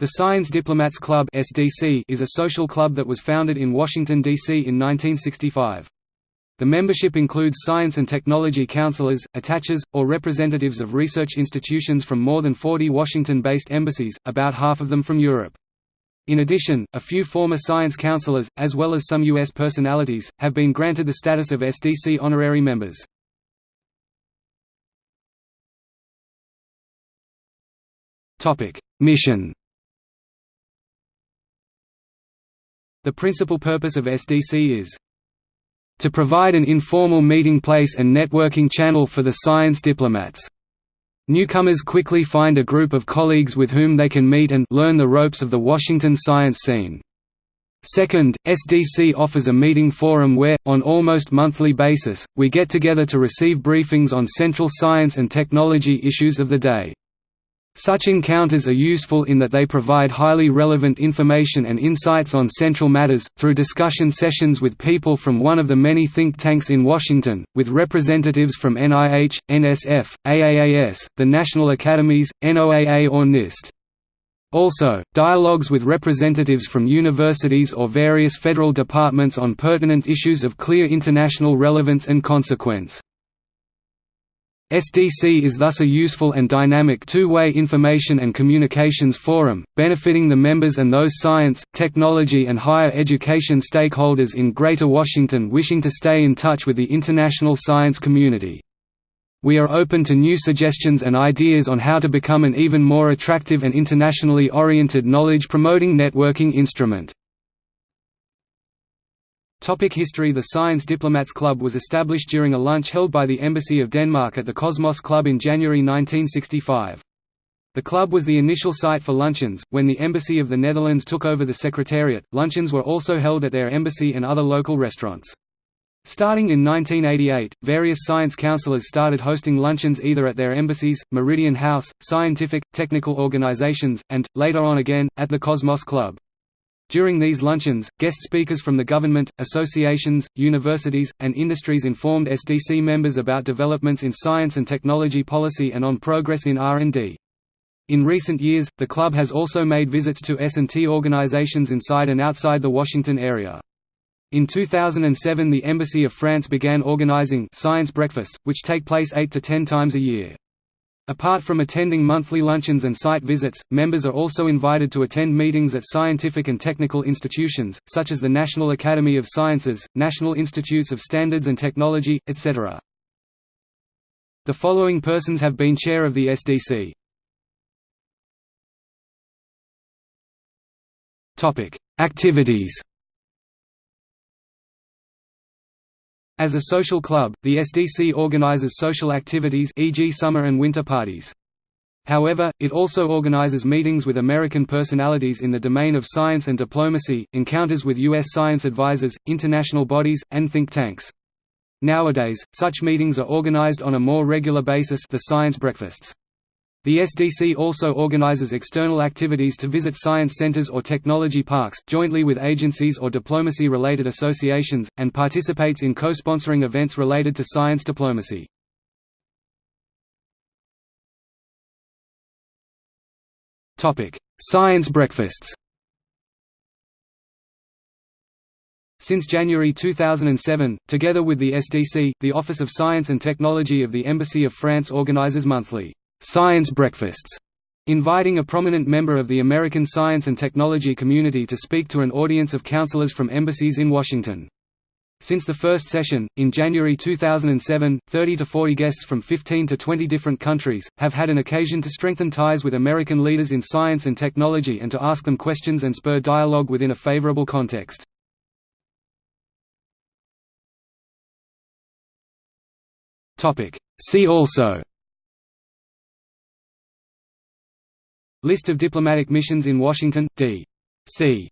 The Science Diplomats Club is a social club that was founded in Washington D.C. in 1965. The membership includes science and technology counselors, attaches, or representatives of research institutions from more than 40 Washington-based embassies, about half of them from Europe. In addition, a few former science counselors, as well as some U.S. personalities, have been granted the status of SDC honorary members. Mission The principal purpose of SDC is to provide an informal meeting place and networking channel for the science diplomats. Newcomers quickly find a group of colleagues with whom they can meet and learn the ropes of the Washington science scene. Second, SDC offers a meeting forum where, on almost monthly basis, we get together to receive briefings on central science and technology issues of the day. Such encounters are useful in that they provide highly relevant information and insights on central matters, through discussion sessions with people from one of the many think tanks in Washington, with representatives from NIH, NSF, AAAS, the National Academies, NOAA or NIST. Also, dialogues with representatives from universities or various federal departments on pertinent issues of clear international relevance and consequence. SDC is thus a useful and dynamic two-way information and communications forum, benefiting the members and those science, technology and higher education stakeholders in Greater Washington wishing to stay in touch with the international science community. We are open to new suggestions and ideas on how to become an even more attractive and internationally oriented knowledge-promoting networking instrument. Topic history The Science Diplomats Club was established during a lunch held by the Embassy of Denmark at the Cosmos Club in January 1965. The club was the initial site for luncheons. When the Embassy of the Netherlands took over the Secretariat, luncheons were also held at their embassy and other local restaurants. Starting in 1988, various science counselors started hosting luncheons either at their embassies, Meridian House, scientific, technical organizations, and, later on again, at the Cosmos Club. During these luncheons, guest speakers from the government, associations, universities, and industries informed SDC members about developments in science and technology policy and on progress in R&D. In recent years, the club has also made visits to S&T organizations inside and outside the Washington area. In 2007 the Embassy of France began organizing science breakfasts, which take place 8 to 10 times a year. Apart from attending monthly luncheons and site visits, members are also invited to attend meetings at scientific and technical institutions, such as the National Academy of Sciences, National Institutes of Standards and Technology, etc. The following persons have been chair of the SDC. Activities As a social club, the SDC organizes social activities e.g. summer and winter parties. However, it also organizes meetings with American personalities in the domain of science and diplomacy, encounters with U.S. science advisors, international bodies, and think tanks. Nowadays, such meetings are organized on a more regular basis the science breakfasts. The SDC also organizes external activities to visit science centers or technology parks, jointly with agencies or diplomacy-related associations, and participates in co-sponsoring events related to science diplomacy. Science breakfasts Since January 2007, together with the SDC, the Office of Science and Technology of the Embassy of France organizes monthly science breakfasts, inviting a prominent member of the American science and technology community to speak to an audience of counselors from embassies in Washington. Since the first session, in January 2007, 30 to 40 guests from 15 to 20 different countries, have had an occasion to strengthen ties with American leaders in science and technology and to ask them questions and spur dialogue within a favorable context. See also List of diplomatic missions in Washington, D.C.